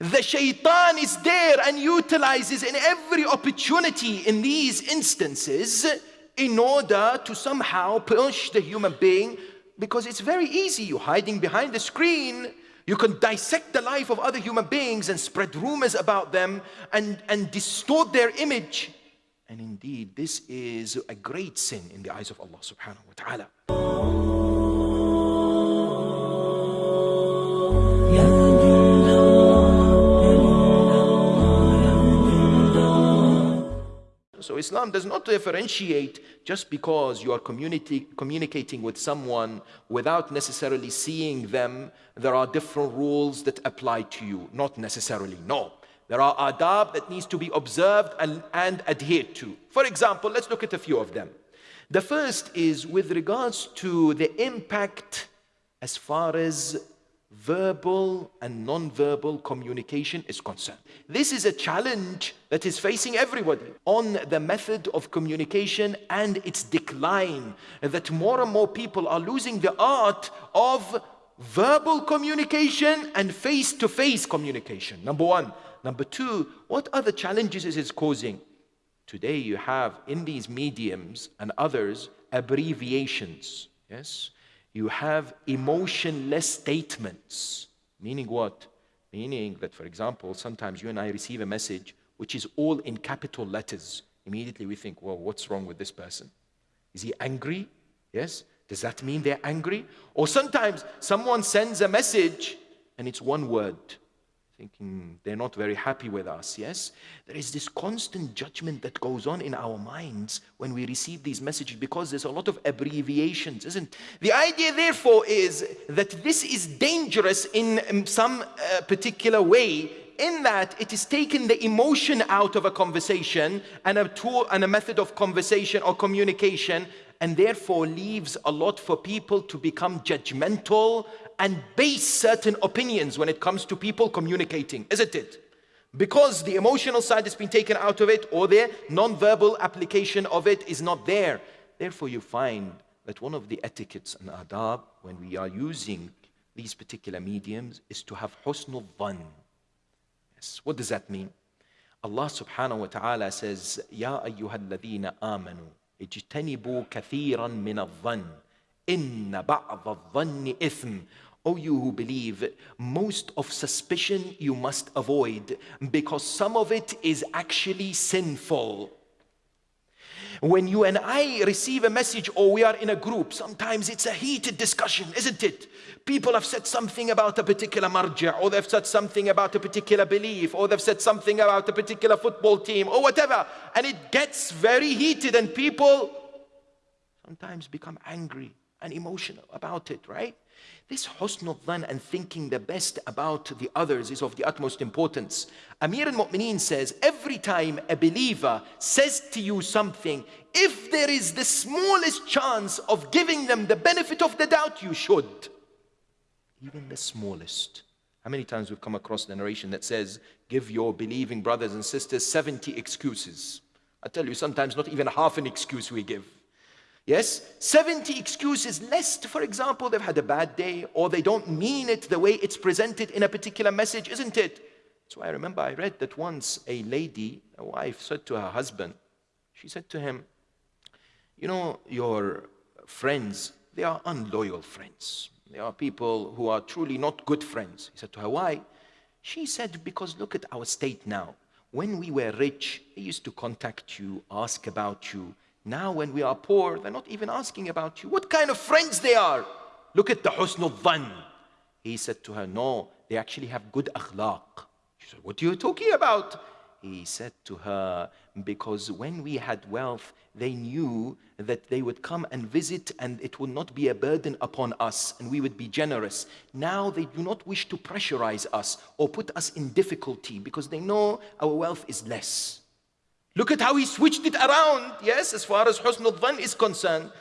The shaitan is there and utilizes in every opportunity in these instances in order to somehow push the human being because it's very easy. You're hiding behind the screen. You can dissect the life of other human beings and spread rumors about them and, and distort their image. And indeed, this is a great sin in the eyes of Allah subhanahu wa ta'ala. Islam does not differentiate just because you are communicating with someone without necessarily seeing them. There are different rules that apply to you. Not necessarily, no. There are adab that needs to be observed and, and adhered to. For example, let's look at a few of them. The first is with regards to the impact as far as verbal and non-verbal communication is concerned. This is a challenge that is facing everybody on the method of communication and its decline, that more and more people are losing the art of verbal communication and face-to-face -face communication, number one. Number two, what other challenges is it causing? Today you have in these mediums and others abbreviations, yes? You have emotionless statements. Meaning what? Meaning that, for example, sometimes you and I receive a message which is all in capital letters. Immediately we think, well, what's wrong with this person? Is he angry? Yes? Does that mean they're angry? Or sometimes someone sends a message and it's one word thinking they're not very happy with us, yes? There is this constant judgment that goes on in our minds when we receive these messages because there's a lot of abbreviations, isn't it The idea, therefore, is that this is dangerous in some uh, particular way in that it is taking the emotion out of a conversation and a tool and a method of conversation or communication and therefore leaves a lot for people to become judgmental and base certain opinions when it comes to people communicating, isn't it? Because the emotional side has been taken out of it or the non-verbal application of it is not there. Therefore, you find that one of the etiquettes and adab when we are using these particular mediums is to have husnul dhan. Yes. What does that mean? Allah subhanahu wa ta'ala says, Ya ayyuhalladhina amanu, ijtanibu kathiran min al-dhan, inna ba'd al-dhanni ithm, O you who believe, most of suspicion you must avoid because some of it is actually sinful. When you and I receive a message or we are in a group, sometimes it's a heated discussion, isn't it? People have said something about a particular marja, or they've said something about a particular belief, or they've said something about a particular football team, or whatever. And it gets very heated, and people sometimes become angry and emotional about it, right? This husnul dhan and thinking the best about the others is of the utmost importance. Amir al-Mu'mineen says, every time a believer says to you something, if there is the smallest chance of giving them the benefit of the doubt, you should. Even the smallest. How many times we've come across the narration that says, give your believing brothers and sisters 70 excuses. I tell you, sometimes not even half an excuse we give. Yes, 70 excuses lest, for example, they've had a bad day or they don't mean it the way it's presented in a particular message, isn't it? So I remember I read that once a lady, a wife, said to her husband, she said to him, you know, your friends, they are unloyal friends. They are people who are truly not good friends. He said to her, why? She said, because look at our state now. When we were rich, they used to contact you, ask about you, now when we are poor, they're not even asking about you. What kind of friends they are? Look at the husnul dhan. He said to her, no, they actually have good akhlaq. She said, what are you talking about? He said to her, because when we had wealth, they knew that they would come and visit and it would not be a burden upon us and we would be generous. Now they do not wish to pressurize us or put us in difficulty because they know our wealth is less. Look at how he switched it around, yes, as far as Husn al is concerned.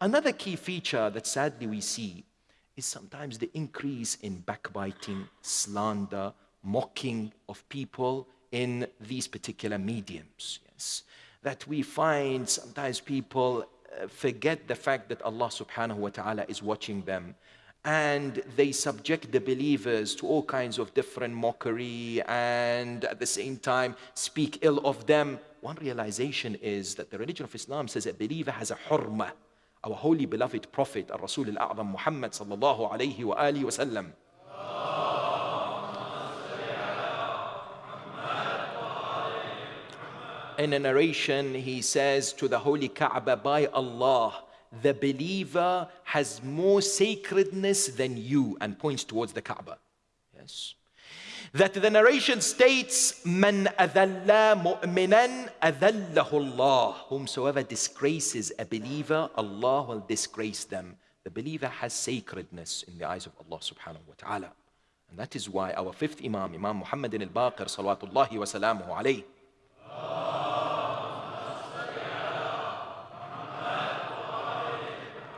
Another key feature that sadly we see is sometimes the increase in backbiting, slander, mocking of people in these particular mediums. Yes, that we find sometimes people uh, forget the fact that Allah subhanahu wa ta'ala is watching them and they subject the believers to all kinds of different mockery and at the same time speak ill of them. One realization is that the religion of Islam says a believer has a hurma. Our holy beloved Prophet, Rasul al-A'zam Muhammad sallallahu alayhi wa alihi wa sallam. In a narration, he says to the holy Kaaba, by Allah, the believer has more sacredness than you and points towards the Kaaba. Yes. That the narration states, Man adalla mu'minan adallahu Allah. Whomsoever disgraces a believer, Allah will disgrace them. The believer has sacredness in the eyes of Allah subhanahu wa ta'ala. And that is why our fifth Imam, Imam Muhammad Ibn al-Baqir, salawatullahi wa salamuhu alayhi,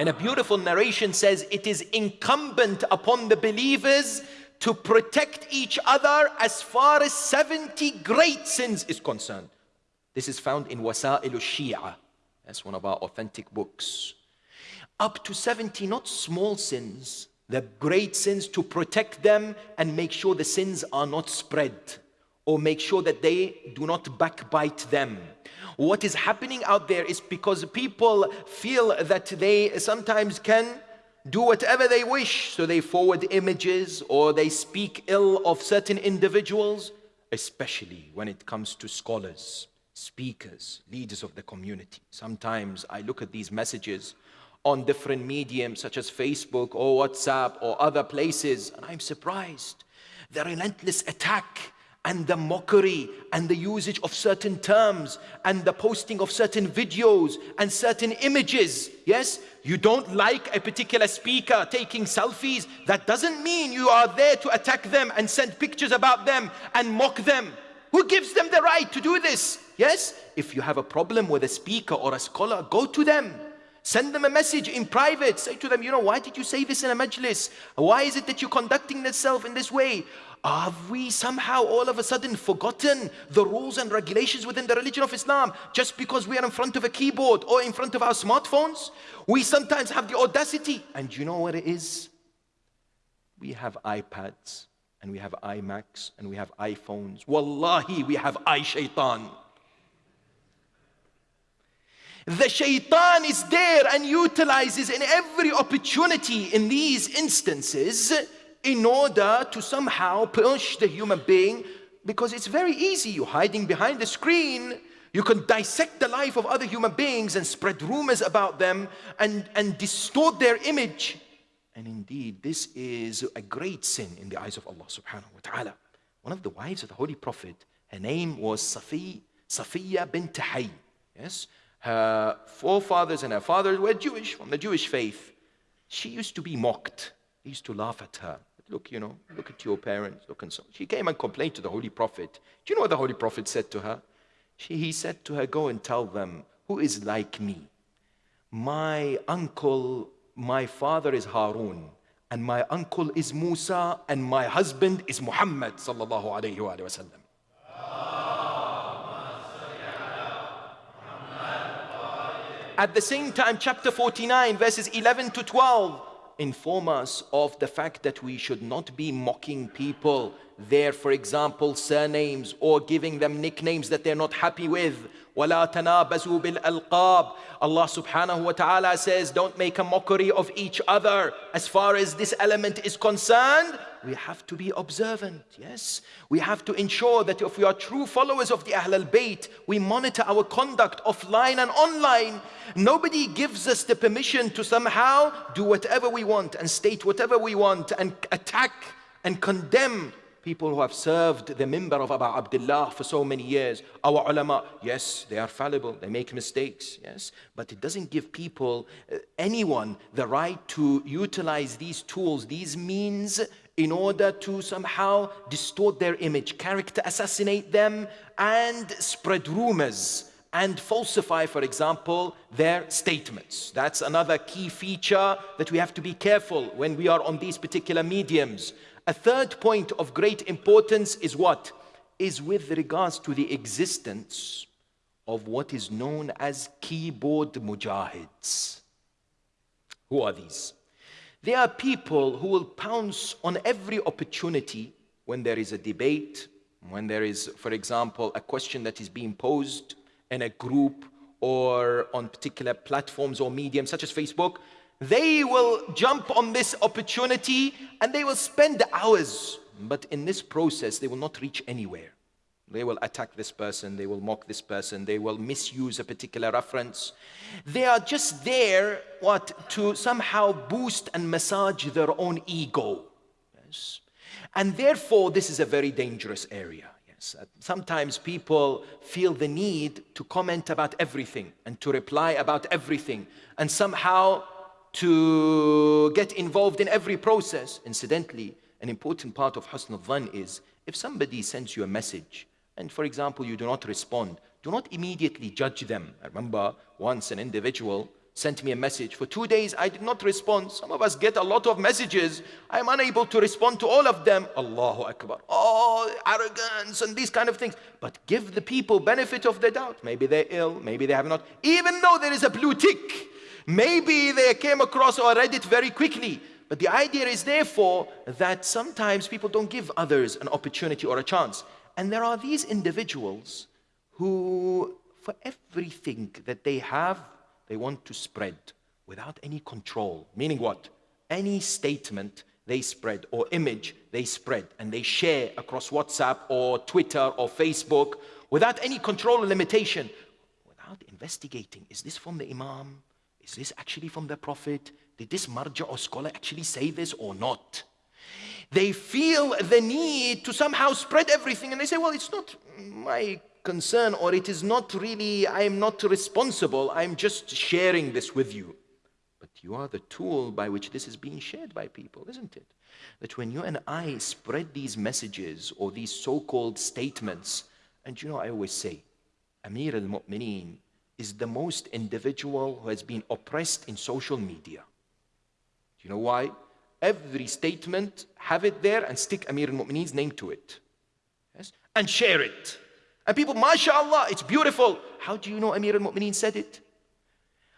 And a beautiful narration says, It is incumbent upon the believers to protect each other as far as 70 great sins is concerned. This is found in Wasa'il al-Shia. That's one of our authentic books. Up to 70 not small sins, the great sins to protect them and make sure the sins are not spread or make sure that they do not backbite them what is happening out there is because people feel that they sometimes can do whatever they wish. So they forward images or they speak ill of certain individuals, especially when it comes to scholars, speakers, leaders of the community. Sometimes I look at these messages on different mediums such as Facebook or WhatsApp or other places, and I'm surprised. The relentless attack and the mockery and the usage of certain terms and the posting of certain videos and certain images. Yes, you don't like a particular speaker taking selfies. That doesn't mean you are there to attack them and send pictures about them and mock them. Who gives them the right to do this? Yes, if you have a problem with a speaker or a scholar, go to them. Send them a message in private. Say to them, you know, why did you say this in a majlis? Why is it that you're conducting yourself in this way? Have we somehow all of a sudden forgotten the rules and regulations within the religion of Islam just because we are in front of a keyboard or in front of our smartphones? We sometimes have the audacity. And you know what it is? We have iPads and we have iMacs and we have iPhones. Wallahi, we have iShaitan. The shaitan is there and utilizes in every opportunity in these instances in order to somehow push the human being because it's very easy. You're hiding behind the screen. You can dissect the life of other human beings and spread rumors about them and, and distort their image. And indeed, this is a great sin in the eyes of Allah subhanahu wa ta'ala. One of the wives of the Holy Prophet, her name was Safi, Safiya bint Hay. Yes, her forefathers and her fathers were Jewish, from the Jewish faith. She used to be mocked. They used to laugh at her. Look, you know, look at your parents, look and so. She came and complained to the Holy Prophet. Do you know what the Holy Prophet said to her? She, he said to her, Go and tell them who is like me. My uncle, my father is Harun, and my uncle is Musa, and my husband is Muhammad. Sallallahu alayhi wa sallam. At the same time, chapter 49, verses 11 to 12 inform us of the fact that we should not be mocking people, their, for example, surnames or giving them nicknames that they're not happy with. وَلَا تَنَابَزُوا بِالْأَلْقَابِ Allah subhanahu wa ta'ala says, don't make a mockery of each other. As far as this element is concerned, we have to be observant, yes? We have to ensure that if we are true followers of the Ahl al-Bayt, we monitor our conduct offline and online. Nobody gives us the permission to somehow do whatever we want and state whatever we want and attack and condemn people who have served the minbar of Abu Abdullah for so many years. Our ulama, yes, they are fallible, they make mistakes, yes, but it doesn't give people, uh, anyone, the right to utilize these tools, these means in order to somehow distort their image, character assassinate them, and spread rumors and falsify, for example, their statements. That's another key feature that we have to be careful when we are on these particular mediums. A third point of great importance is what? Is with regards to the existence of what is known as keyboard mujahids. Who are these? They are people who will pounce on every opportunity when there is a debate, when there is, for example, a question that is being posed in a group or on particular platforms or mediums such as Facebook, they will jump on this opportunity and they will spend hours. But in this process, they will not reach anywhere. They will attack this person, they will mock this person, they will misuse a particular reference. They are just there, what, to somehow boost and massage their own ego. Yes. And therefore, this is a very dangerous area. Yes. Uh, sometimes people feel the need to comment about everything and to reply about everything and somehow to get involved in every process. Incidentally, an important part of husn al-dhan is if somebody sends you a message and for example, you do not respond, do not immediately judge them. I remember once an individual sent me a message. For two days, I did not respond. Some of us get a lot of messages. I'm unable to respond to all of them. Allahu Akbar. Oh, arrogance and these kind of things. But give the people benefit of the doubt. Maybe they're ill. Maybe they have not. Even though there is a blue tick, maybe they came across or read it very quickly. But the idea is therefore that sometimes people don't give others an opportunity or a chance. And there are these individuals who, for everything that they have, they want to spread without any control. Meaning what? Any statement they spread or image they spread and they share across WhatsApp or Twitter or Facebook without any control or limitation, without investigating. Is this from the Imam? Is this actually from the Prophet? Did this marja or scholar actually say this or not? They feel the need to somehow spread everything and they say, well, it's not my concern or it is not really, I am not responsible. I'm just sharing this with you. But you are the tool by which this is being shared by people, isn't it? That when you and I spread these messages or these so-called statements, and you know, I always say, Amir al-Mu'mineen is the most individual who has been oppressed in social media. Do you know why? every statement, have it there and stick Amir al-Mu'mineen's name to it. Yes? And share it. And people, mashallah, it's beautiful. How do you know Amir al-Mu'mineen said it?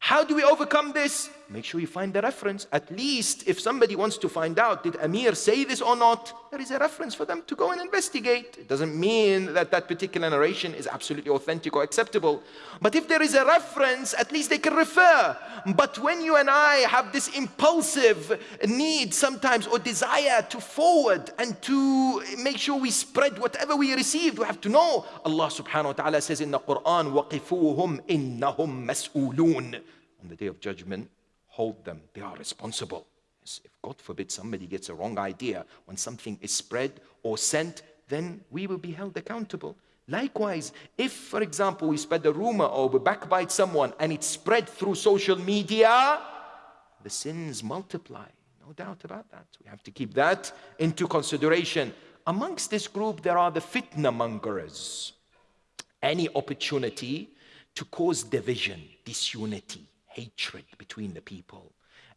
How do we overcome this? Make sure you find the reference. At least if somebody wants to find out, did Amir say this or not? There is a reference for them to go and investigate. It doesn't mean that that particular narration is absolutely authentic or acceptable. But if there is a reference, at least they can refer. But when you and I have this impulsive need sometimes or desire to forward and to make sure we spread whatever we received, we have to know. Allah subhanahu wa ta'ala says in the Quran, وَقِفُوهُمْ إِنَّهُمْ مَسْئُولُونَ on the day of judgment, hold them. They are responsible. If God forbid somebody gets a wrong idea when something is spread or sent, then we will be held accountable. Likewise, if, for example, we spread a rumor or we backbite someone and it's spread through social media, the sins multiply. No doubt about that. We have to keep that into consideration. Amongst this group, there are the fitna mongers. Any opportunity to cause division, disunity, hatred between the people.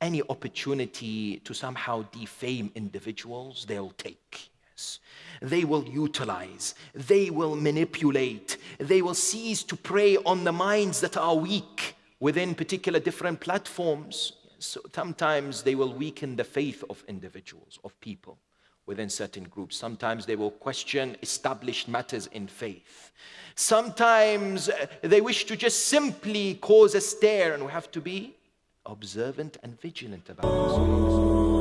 Any opportunity to somehow defame individuals, they'll take. Yes. They will utilize, they will manipulate, they will seize to prey on the minds that are weak within particular different platforms. So sometimes they will weaken the faith of individuals, of people within certain groups. Sometimes they will question established matters in faith. Sometimes uh, they wish to just simply cause a stare, and we have to be observant and vigilant about this.